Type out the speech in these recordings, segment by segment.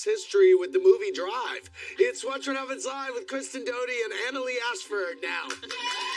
history with the movie Drive. It's Watch What Happens Live with Kristen Doute and Annaleigh Ashford now.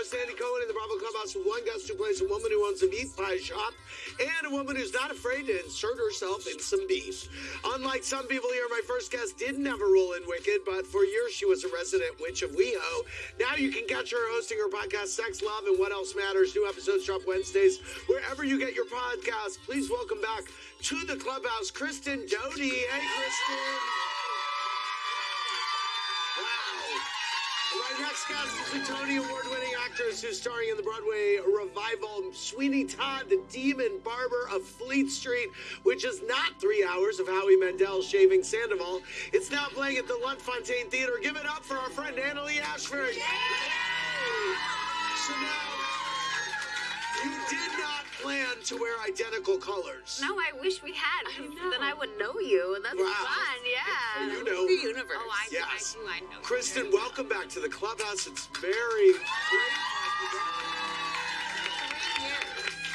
host Andy Cohen in the Bravo Clubhouse with one guest who plays a woman who owns a meat pie shop and a woman who's not afraid to insert herself in some beef. Unlike some people here, my first guest didn't have a role in Wicked, but for years she was a resident witch of WeHo. Now you can catch her hosting her podcast Sex, Love, and What Else Matters. New episodes drop Wednesdays wherever you get your podcast. Please welcome back to the clubhouse, Kristen Doute. Hey, Kristen. My next guest is a Tony Award winning actress who's starring in the Broadway revival Sweeney Todd, the Demon Barber of Fleet Street, which is not three hours of Howie Mandel shaving Sandoval. It's now playing at the Lunt-Fontanne Theater. Give it up for our friend Annaleigh Ashford. Yay! So now, you did plan to wear identical colors. No, I wish we had. 'cause Then I would know you. and That's Wow. fun. Yeah. You know. The universe. Oh, I, Yes. I do. I know. Kristen, welcome back to the clubhouse. It's very great.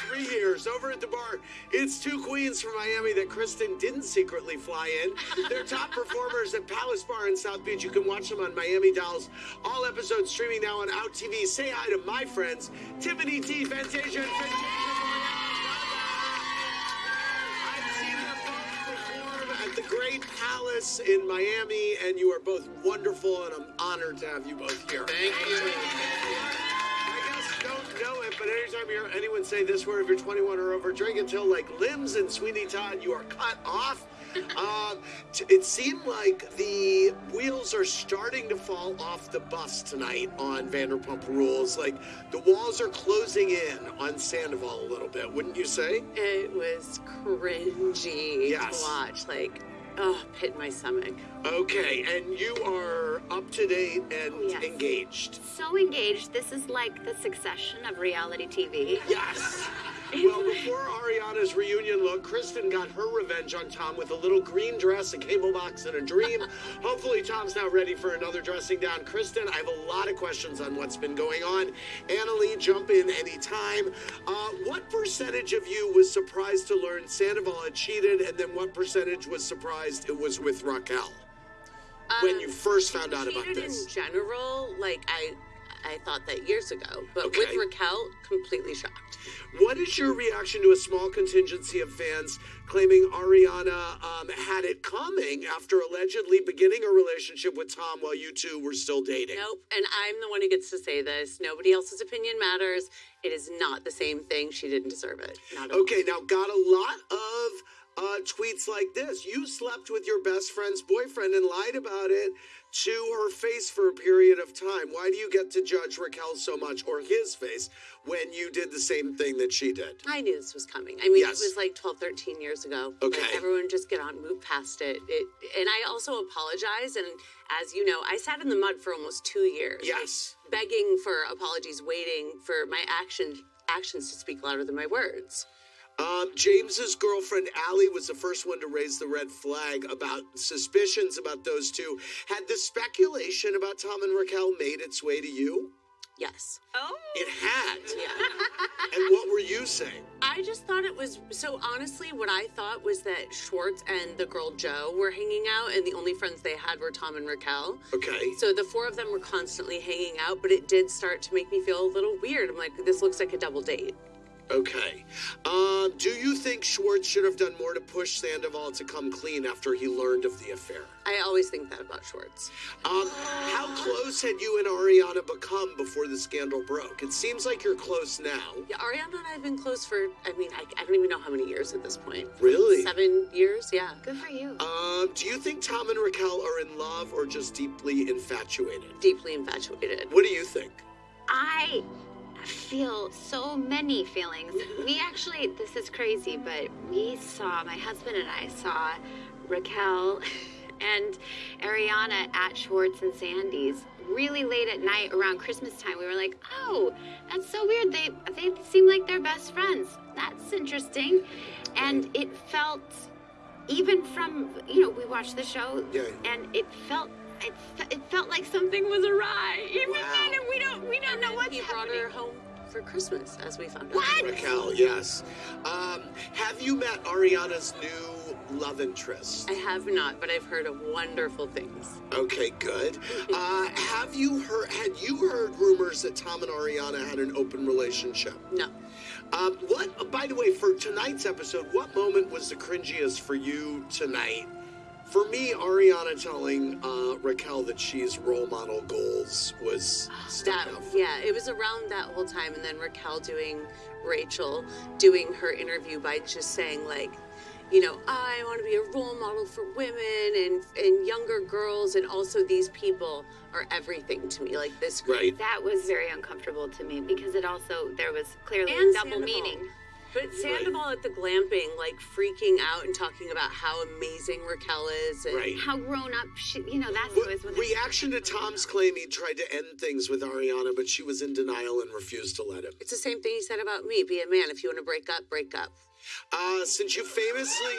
Three years over at the bar. It's two queens from Miami that Kristen didn't secretly fly in. They're top performers at Palace Bar in South Beach. You can watch them on Miami Dolls. All episodes streaming now on Out TV. Say hi to my friends, Tiffany T, Fantasia, and Fantasia. In Miami, and you are both wonderful, and I'm honored to have you both here. Thank you. I guess don't know it, but anytime you hear anyone say this word, if you're 21 or over, drink until like limbs and Sweeney Todd, you are cut off. Um, t- it seemed like the wheels are starting to fall off the bus tonight on Vanderpump Rules. Like the walls are closing in on Sandoval a little bit, wouldn't you say? It was cringy Yes. to watch. Like, oh, pit my stomach. Okay, and you are up to date and Oh, yes. engaged. So engaged. This is like the succession of reality TV. Yes. Well, before Ariana's reunion look, Kristen got her revenge on Tom with a little green dress, a cable box, and a dream. Hopefully, Tom's now ready for another dressing down. Kristen, I have a lot of questions on what's been going on. Annaleigh, jump in anytime. Uh, what percentage of you was surprised to learn Sandoval had cheated, and then what percentage was surprised it was with Raquel when Um, you first found out about this? in general, like I, I thought that years ago. But Okay. with Raquel, completely shocked. What is your reaction to a small contingency of fans claiming Ariana um, had it coming after allegedly beginning a relationship with Tom while you two were still dating? Nope. And I'm the one who gets to say this. Nobody else's opinion matters. It is not the same thing. She didn't deserve it. Not at all. Okay, now got a lot of uh, tweets like this. You slept with your best friend's boyfriend and lied about it to her face for a period of time. Why do you get to judge Raquel so much or his face when you did the same thing that she did? I knew this was coming. I mean, Yes. it was like 12, 13 years ago. Okay. Like, everyone just get on, move past it. it. And I also apologize. And as you know, I sat in the mud for almost two years. like, Yes. begging for apologies, waiting for my action, actions to speak louder than my words. Um, James's girlfriend Allie was the first one to raise the red flag about suspicions about those two. Had the speculation about Tom and Raquel made its way to you? Yes. Oh. It had. Yeah. And what were you saying? I just thought it was so honestly, what I thought was that Schwartz and the girl Jo were hanging out, and the only friends they had were Tom and Raquel. Okay. So the four of them were constantly hanging out, but it did start to make me feel a little weird. I'm like, this looks like a double date. Okay. Um, do you think Schwartz should have done more to push Sandoval to come clean after he learned of the affair? I always think that about Schwartz. Um, how close had you and Ariana become before the scandal broke? It seems like you're close now. Yeah, Ariana and I have been close for, I mean, I, I don't even know how many years at this point. Really? Seven years? Yeah. Good for you. Um, do you think Tom and Raquel are in love or just deeply infatuated? Deeply infatuated. What do you think? I feel so many feelings. We actually, this is crazy, but we saw, my husband and I saw Raquel and Ariana at Schwartz and Sandy's really late at night around Christmas time. We were like, oh, that's so weird. They, they seem like they're best friends. That's interesting. And it felt, even from, you know, we watched the show Yeah. and it felt it, fe- it felt like something was awry. Even Wow. then, and we don't we don't know what's he brought happening. her home for Christmas, as we found out. What? Raquel, yes. Um, have you met Ariana's new love interest? I have not, but I've heard of wonderful things. Okay, good. Uh, have you heard? Had you heard rumors that Tom and Ariana had an open relationship? No. Um, what? By the way, for tonight's episode, what moment was the cringiest for you tonight? For me, Ariana telling uh, Raquel that she's role model goals was stuck That out. yeah, it was around that whole time, and then Raquel doing Rachel doing her interview by just saying like, you know, I want to be a role model for women and and younger girls, and also these people are everything to me. Like this, Right. That was very uncomfortable to me because it also there was clearly And double Sandoval. meaning. But Sandoval at the glamping, like freaking out and talking about how amazing Raquel is, and Right. How grown up she, you know, that's What- what reaction to Tom's claim he tried to end things with Ariana, but she was in denial and refused to let him. it's the same thing he said about me. Be a man. If you want to break up, break up. Uh, since you famously,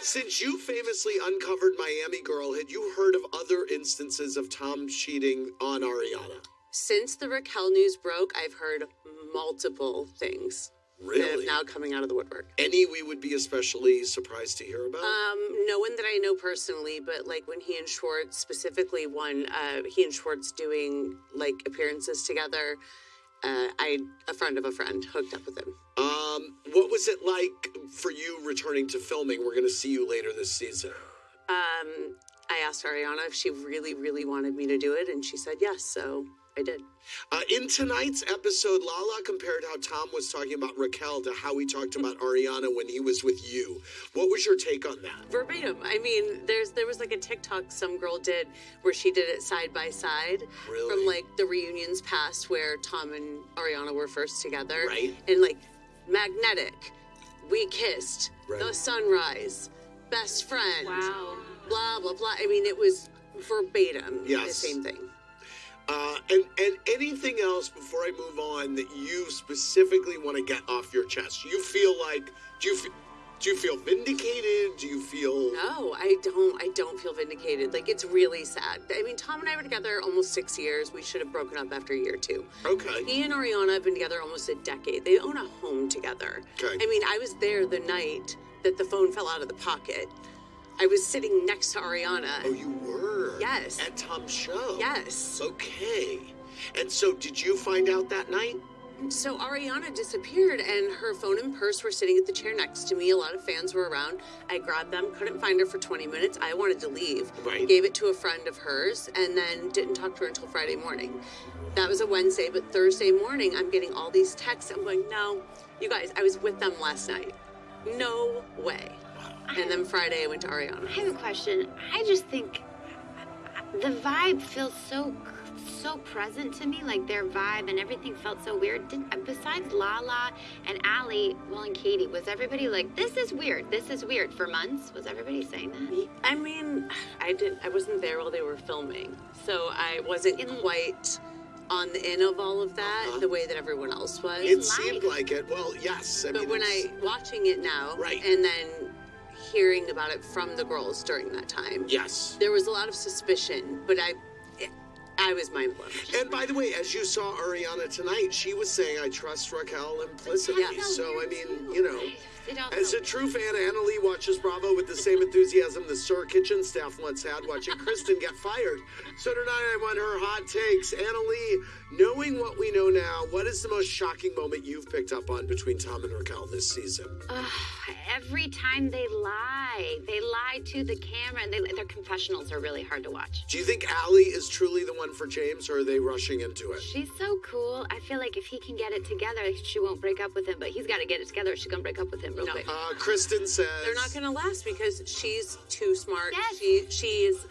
since you famously uncovered Miami Girl, had you heard of other instances of Tom cheating on Ariana? Since the Raquel news broke, I've heard multiple things that Really? now coming out of the woodwork. Any we would be especially surprised to hear about? Um, no one that I know personally, but like when he and Schwartz, specifically won, uh, he and Schwartz doing like appearances together. Uh, I a friend of a friend hooked up with him. Um, what was it like for you returning to filming? We're going to see you later this season. Um, I asked Ariana if she really, really wanted me to do it, and she said yes. So I did. Uh, in tonight's episode, Lala compared how Tom was talking about Raquel to how he talked about Ariana when he was with you. What was your take on that? verbatim. I mean, there's there was like a TikTok some girl did where she did it side by side Really? from like the reunions past where Tom and Ariana were first together, Right. And like magnetic, we kissed, Right. the sunrise, best friend, Wow. Blah blah blah. I mean, it was verbatim the same thing. Uh, and and anything else before I move on that you specifically want to get off your chest? You feel like do you feel, do you feel vindicated? Do you feel No, I don't. I don't feel vindicated. Like it's really sad. I mean, Tom and I were together almost six years. We should have broken up after year two. okay? He and Ariana have been together almost a decade. They own a home together. Okay. I mean, I was there the night that the phone fell out of the pocket. I was sitting next to Ariana. Oh, you were. Yes. At Tom's show. Yes. Okay. And so, did you find out that night? So Ariana disappeared, and her phone and purse were sitting at the chair next to me. A lot of fans were around. I grabbed them, couldn't find her for 20 minutes. I wanted to leave. Right. Gave it to a friend of hers, and then didn't talk to her until Friday morning. That was a Wednesday, but Thursday morning, I'm getting all these texts. I'm going, no, you guys, I was with them last night. No way. And then Friday, I went to Ariana. I have a question. I just think the vibe feels so so present to me. Like their vibe and everything felt so weird. Did, besides Lala and Allie, well, and Katie, was everybody like, "This is weird. This is weird" for months? Was everybody saying that? I mean, I didn't. I wasn't there while they were filming, so I wasn't In- quite on the in of all of that Uh-huh. the way that everyone else was. It life. seemed like it. Well, yes. I but mean, when I watching it now, Right. and then hearing about it from the girls during that time, yes. there was a lot of suspicion. But I, I was mind blown. And by the way, as you saw Ariana tonight, she was saying, "I trust Raquel implicitly." Yeah. So I mean, you know. As a true fan, Annaleigh watches Bravo with the same enthusiasm the SUR Kitchen staff once had watching Kristen get fired. So tonight I want her hot takes. Annaleigh, knowing what we know now, what is the most shocking moment you've picked up on between Tom and Raquel this season? Ugh, every time they lie, they lie to the camera, and they, their confessionals are really hard to watch. Do you think Allie is truly the one for James, or are they rushing into it? She's so cool. I feel like if he can get it together, she won't break up with him. But he's got to get it together. She's gonna break up with him real No. quick. Uh, Kristen says They're not going to last because she's too smart. Yes. She she is.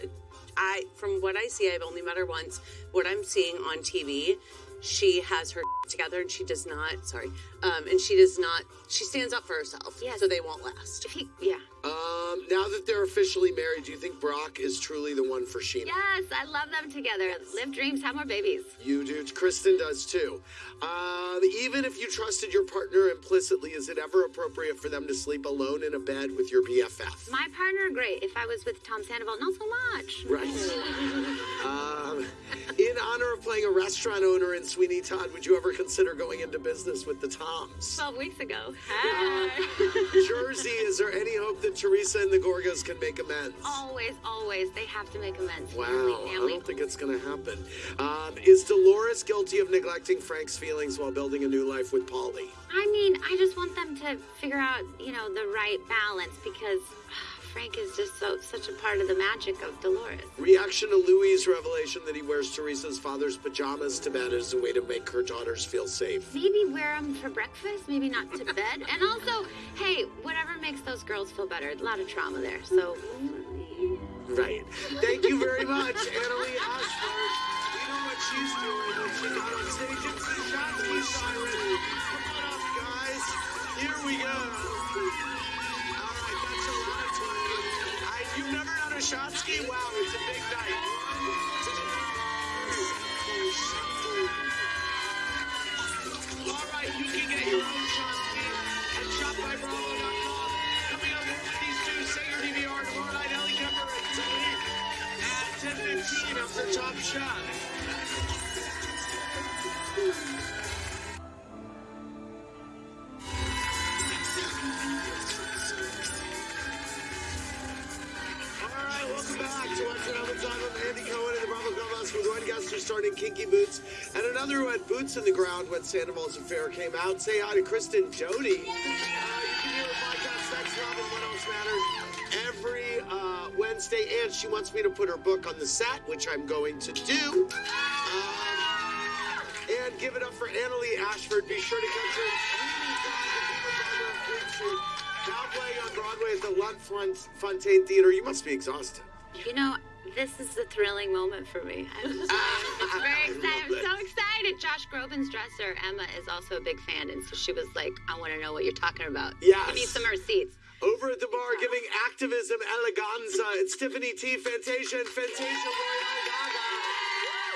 I from what I see, I've only met her once. What I'm seeing on TV, she has her together, and she does not. Sorry, um, and she does not. She stands up for herself. Yes. So they won't last. If he, yeah. Um, now that they're officially married, do you think Brock is truly the one for Scheana? Yes, I love them together. Live dreams, have more babies. You do. Kristen does too. Um, even if you trusted your partner implicitly, is it ever appropriate for them to sleep alone in a bed with your BFF? My partner, great. If I was with Tom Sandoval, not so much. Right. playing a restaurant owner in Sweeney Todd, would you ever consider going into business with the Toms? 12 weeks ago. Hi. Jersey, is there any hope that Teresa and the Gorgas can make amends? always, always, they have to make amends. Wow, Family, I don't think it's going to happen. Um, is Dolores guilty of neglecting Frank's feelings while building a new life with Paulie? I mean, I just want them to figure out, you know, the right balance because Frank is just so such a part of the magic of Dolores. Reaction to Luis' revelation that he wears Teresa's father's pajamas to bed as a way to make her daughters feel safe. Maybe wear them for breakfast, maybe not to bed. And also, hey, whatever makes those girls feel better. A lot of trauma there. So, Right. Thank you very much, Annaleigh Ashford. We know what she's doing when she got on stage. The Shotski siren. Come on up, guys. Here we go. Shotski? Wow, it's a big night. All right, you can get your own Shotski at shopbybravo.com. Coming up these two, your DVR tomorrow night, Ellie Kemper at 10.15 after Top Shot. Back to Watch It All the Time with Andy Cohen and the Bravo Clubhouse with one guest who starred in Kinky Boots and another who had boots in the ground when Sandoval's Affair came out. Say hi to Kristen Doute. Uh, you can hear her podcast, Sex, Love, and What Else Matters every uh, Wednesday, and she wants me to put her book on the set, which I'm going to do. Um, and give it up for Annaleigh Ashford. Be sure to catch her in Sweeney Todd, the Beaver Barber of Fleet Street. Now playing on Broadway at the Lunt-Fontanne Theater. You must be exhausted. You know, this is a thrilling moment for me. I'm uh, just it's very excited. I'm so excited. Josh Groban's dresser, Emma, is also a big fan, and so she was like, I want to know what you're talking about. Yes. Give me some receipts. Over at the bar, giving activism eleganza, it's Tiffany T. Fantasia and Fantasia Royale Gaga.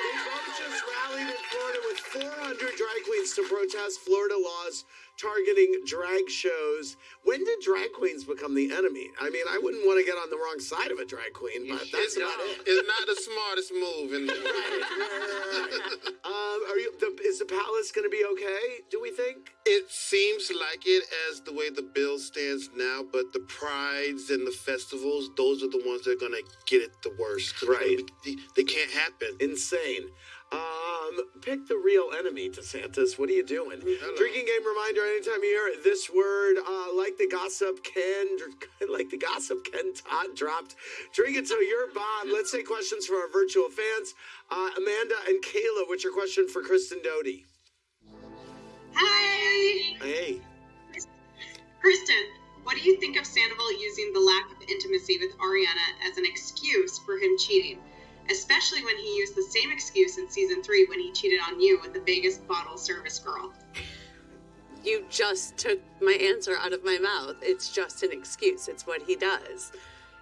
They both just rallied in Florida with 400 drag queens to protest Florida laws targeting drag shows. When did drag queens become the enemy? I mean, I wouldn't want to get on the wrong side of a drag queen, but that's about not, it. it's not the smartest move in the world. Um, are you? The, is the palace going to be okay? Do we think? It seems like it as the way the bill stands now, but the prides and the festivals, those are the ones that are going to get it the worst. Right. They, they can't happen. Insane. Um, pick the real enemy, DeSantis. What are you doing? Drinking game reminder anytime you hear this word, uh, like the gossip Ken, like the gossip Ken Todd dropped. Drink it till you're bomb. Let's say questions for our virtual fans. Uh, Amanda and Kayla, what's your question for Kristen Doute? Hi! Hey. Kristen, what do you think of Sandoval using the lack of intimacy with Ariana as an excuse for him cheating? Especially when he used the same excuse in season three when he cheated on you with the Vegas bottle service girl. You just took my answer out of my mouth. It's just an excuse. It's what he does.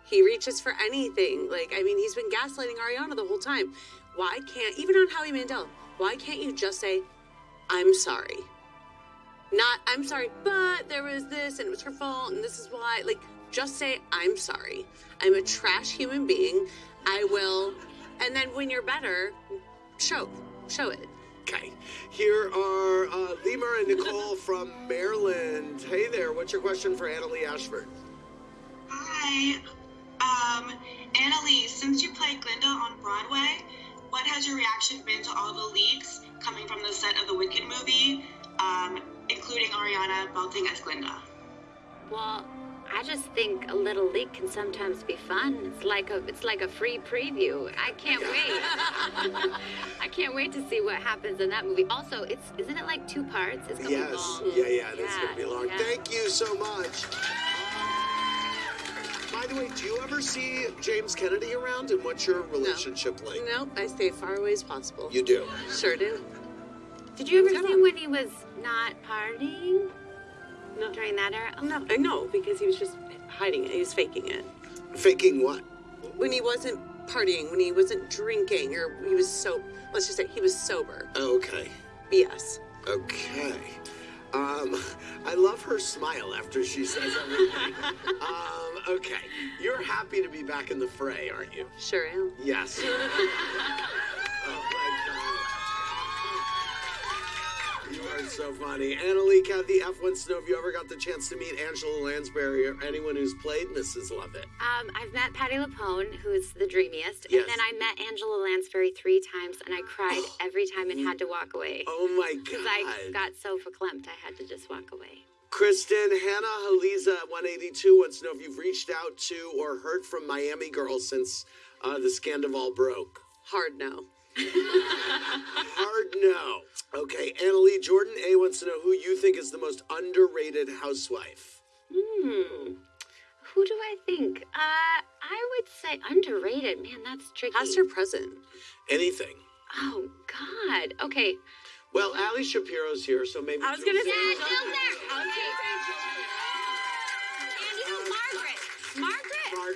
He reaches for anything. Like, I mean, he's been gaslighting Ariana the whole time. Why can't, even on Howie Mandel, why can't you just say, I'm sorry? Not, I'm sorry, but there was this and it was her fault and this is why. Like, just say, I'm sorry. I'm a trash human being. I will. And then when you're better, show. Show it. Okay. Here are uh, Lima and Nicole from Maryland. Hey there. What's your question for Annaleigh Ashford? Hi. Um, Annalise, since you played Glinda on Broadway, what has your reaction been to all the leaks coming from the set of the Wicked movie, um, including Ariana belting as Glinda? Well, I just think a little leak can sometimes be fun. It's like a it's like a free preview. I can't wait. I can't wait to see what happens in that movie. Also, it's isn't it like two parts? It's gonna be Yes. long. Yeah, yeah, that's going to be long. yeah. Thank you so much. By the way, do you ever see James Kennedy around and what's your relationship like? Nope, I stay far away as possible. You do. Sure do. Did you ever see on. when he was not partying No, during that era? no, I know because he was just hiding it. He was faking it. Faking what? When he wasn't partying, when he wasn't drinking, or he was so. Let's just say he was sober. Okay. BS. Okay. Um, I love her smile after she says everything. um, okay. You're happy to be back in the fray, aren't you? Sure am. Yes. oh my God. Funny. Annaleigh Kathy F wants to know if you ever got the chance to meet Angela Lansbury or anyone who's played Mrs. Lovett. Um, I've met Patti LuPone, who's the dreamiest, Yes. and then I met Angela Lansbury three times, and I cried every time and had to walk away Oh my god! because god. I got so verklempt I had to just walk away. Kristen Hannah Haliza 182 wants to know if you've reached out to or heard from Miami girls since uh, the Scandival broke. Hard no. Hard no. Okay, Annaleigh Jordan A wants to know who you think is the most underrated housewife. Hmm. Who do I think? Uh, I would say underrated. Man, that's tricky. Past or present? Anything. Oh God. Okay. Well, Ali Shapiro's here, so maybe. I was Jules gonna say- Sanders- Yeah, Jill's there. Okay. And you know Margaret.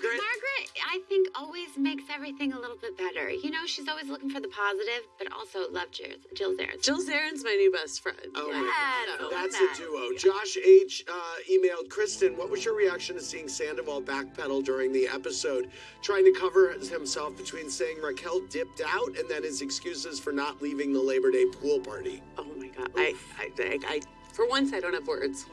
Margaret. Margaret? I think always makes everything a little bit better. You know, she's always looking for the positive, but also love Jill, Jill Zarin. Jill Zarin's my new best friend. Oh I God. love That's that. a duo. Josh H. Uh, emailed Kristen, what was your reaction to seeing Sandoval backpedal during the episode, trying to cover himself between saying Raquel dipped out and then his excuses for not leaving the Labor Day pool party? Oh my god. I, I, I, I, for once, I don't have words.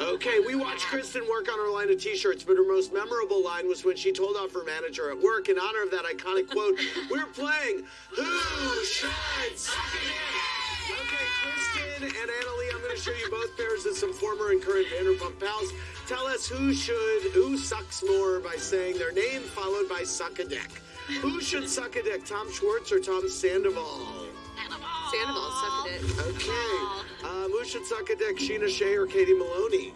Okay, we watched Kristen work on her line of t-shirts, but her most memorable line was when she told off her manager at work in honor of that iconic quote, we're playing Who Should Suck It In?" Okay, Kristen and Annaleigh, I'm going to show you both pairs of some former and current Vanderpump pals. Tell us who should, who sucks more by saying their name followed by suck a dick. Who should suck a dick, Tom Schwartz or Tom Sandoval? Sandoval sucked it. Okay, um, who should suck a dick, Scheana Shay or Katie Maloney?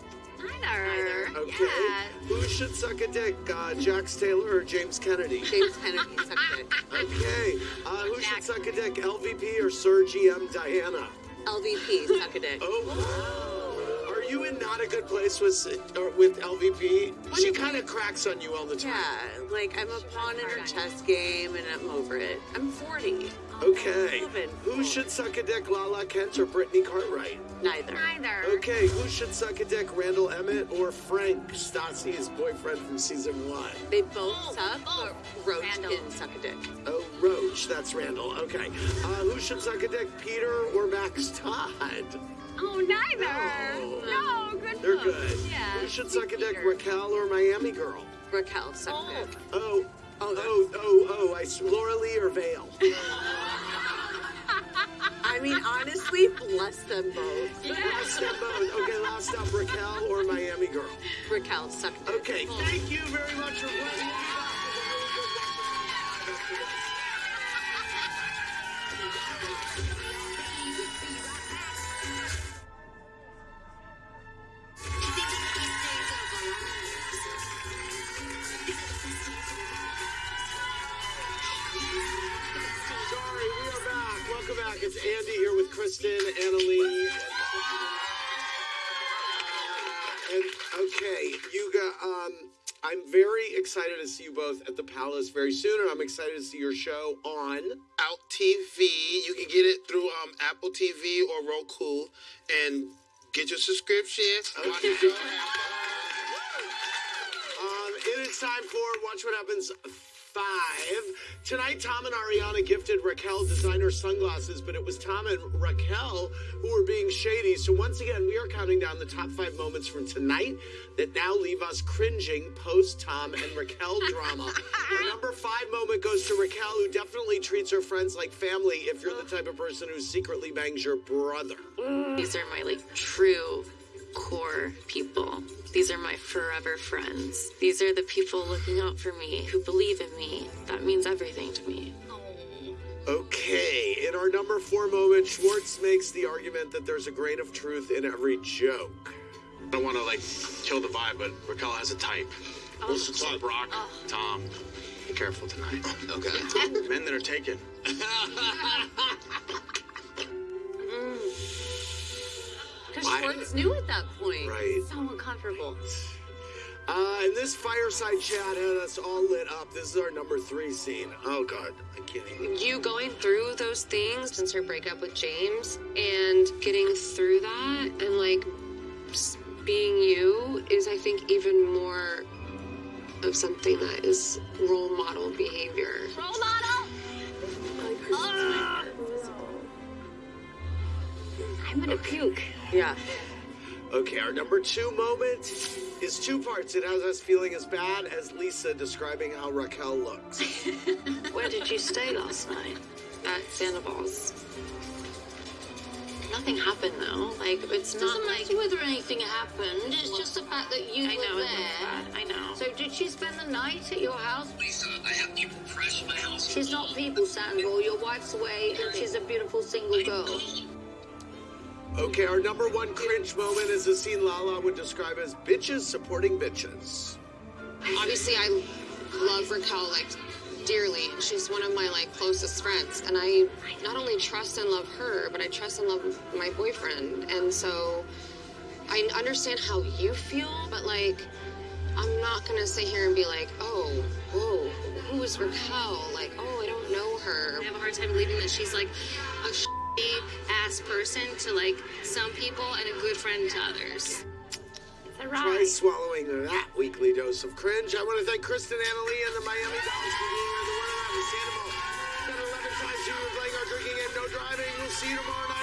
Neither. Okay. Yeah. Who should suck a dick? Uh, Jax Taylor or James Kennedy? James Kennedy sucked it. Okay. Uh, who should suck a dick? LVP or SUR GM Diana? LVP suck a dick. Oh. Are you in not a good place with or with LVP? She kind of cracks on you all the time. Yeah, like I'm a pawn in her chess game and I'm over it. I'm 40. Okay. Loving. Who should suck a dick? Lala Kent or Brittany Cartwright? Neither. Neither. Okay. Who should suck a dick? Randall Emmett or Frank Stassi's boyfriend from season one? They both suck, but Roach Randall. can suck a dick. Oh, Roach. That's Randall. Okay. Uh, who should suck a dick? Peter or Max Todd? Oh, neither. No. No, good. They're book. good. Yeah. Who should suck a dick? Peter. Raquel or Miami Girl? Raquel suck a dick. Oh. Oh, Oh, oh, oh, I s- Laura Lee or Vale? I mean, honestly, bless them both. Last up, both. Okay, last up, Raquel or Miami Girl? Raquel suck. Okay, thank you very much for playing. Kristen, Annaleigh. And okay, you got. Um, I'm very excited to see you both at the Palace very soon, and I'm excited to see your show on. Out TV. You can get it through um, Apple TV or Roku, and get your subscription. Watch. Um, it is time for Watch What Happens 5. Tonight, Tom and Ariana gifted Raquel designer sunglasses, but it was Tom and Raquel who were being shady. So, once again, we are counting down the top five moments from tonight that now leave us cringing post Tom and Raquel drama. Our number five moment goes to Raquel, who definitely treats her friends like family if you're the type of person who secretly bangs your brother. These are my like true core people. These are my forever friends. These are the people looking out for me, who believe in me. That means everything to me. Okay, in our number four moment, Schwartz makes the argument that there's a grain of truth in every joke. I don't want to like kill the vibe, but Raquel has a type. What's the So type? Brock, Tom, be careful tonight. Okay. Men that are taken. Because new at that point. Right. So uncomfortable. Uh, and this fireside chat had us all lit up. This is our number three scene. Oh, God. I can't even. You going through those things since her breakup with James and getting through that and like being you is, I think, even more of something that is role model behavior. Role model. I I'm gonna puke. Yeah. Okay, our number two moment is two parts. It has us feeling as bad as Lisa describing how Raquel looks. Where did you stay last night? At Sandoval's. Nothing happened though. Like it's not Doesn't like matter whether anything happened. It's just the fact that you I were know it there. looks bad. I know. So did she spend the night at your house? Lisa, I have people crash my house. She's not people, Sandoval. Your wife's away, and she's a beautiful single girl. Okay, our number one cringe moment is the scene Lala would describe as bitches supporting bitches. obviously I love Raquel like dearly. She's one of my like closest friends, and I not only trust and love her, but I trust and love my boyfriend. And so I understand how you feel, but like I'm not gonna sit here and be like, oh, whoa, who is Raquel? Like, oh, I don't know her. I have a hard time believing that she's like a shitty ass person to like some people and a good friend to others. It's a Try swallowing that weekly dose of cringe. I want to thank Kristen Annaleigh and the Miami Dolphins for being here. The one and only Sandoval. Got 11 times you were playing our drinking game. No driving. We'll see you tomorrow.